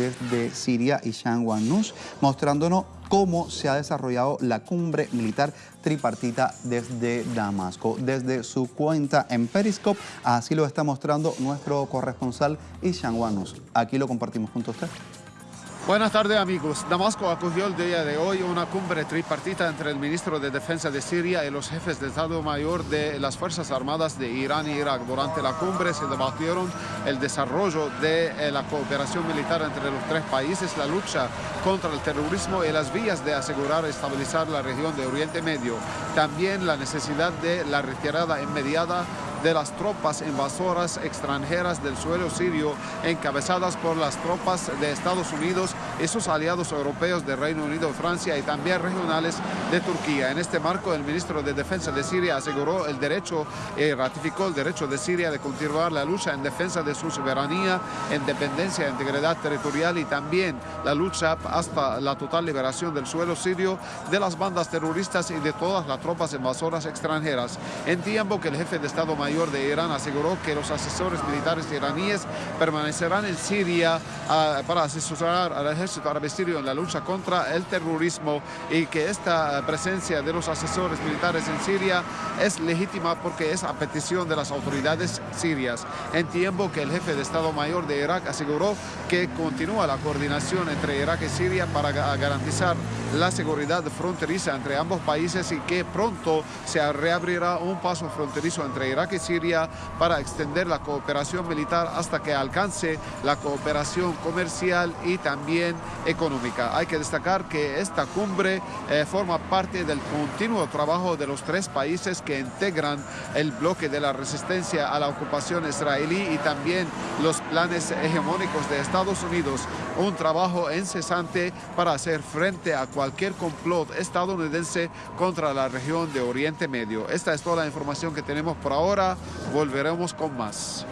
desde Siria y Nus, mostrándonos cómo se ha desarrollado la cumbre militar tripartita desde Damasco. Desde su cuenta en Periscope, así lo está mostrando nuestro corresponsal Ishan Wanus. Aquí lo compartimos junto a usted. Buenas tardes amigos. Damasco acogió el día de hoy una cumbre tripartita entre el ministro de Defensa de Siria y los jefes de Estado Mayor de las Fuerzas Armadas de Irán e Irak. Durante la cumbre se debatieron el desarrollo de eh, la cooperación militar entre los tres países, la lucha contra el terrorismo y las vías de asegurar estabilizar la región de Oriente Medio. También la necesidad de la retirada inmediata de las tropas invasoras extranjeras del suelo sirio encabezadas por las tropas de Estados Unidos y sus aliados europeos de Reino Unido, Francia y también regionales de Turquía. En este marco, el ministro de Defensa de Siria aseguró el derecho y ratificó el derecho de Siria de continuar la lucha en defensa de su soberanía, independencia integridad territorial y también la lucha hasta la total liberación del suelo sirio de las bandas terroristas y de todas las tropas invasoras extranjeras. En tiempo que el jefe de Estado Mayor Mayor de Irán aseguró que los asesores militares iraníes permanecerán en Siria ah, para asesorar al ejército árabe sirio en la lucha contra el terrorismo y que esta presencia de los asesores militares en Siria es legítima porque es a petición de las autoridades sirias. En tiempo que el jefe de Estado Mayor de Irak aseguró que continúa la coordinación entre Irak y Siria para garantizar la seguridad fronteriza entre ambos países y que pronto se reabrirá un paso fronterizo entre Irak y Siria para extender la cooperación militar hasta que alcance la cooperación comercial y también económica. Hay que destacar que esta cumbre eh, forma parte del continuo trabajo de los tres países que integran el bloque de la resistencia a la ocupación israelí y también los planes hegemónicos de Estados Unidos. Un trabajo incesante para hacer frente a cualquier complot estadounidense contra la región de Oriente Medio. Esta es toda la información que tenemos por ahora volveremos con más.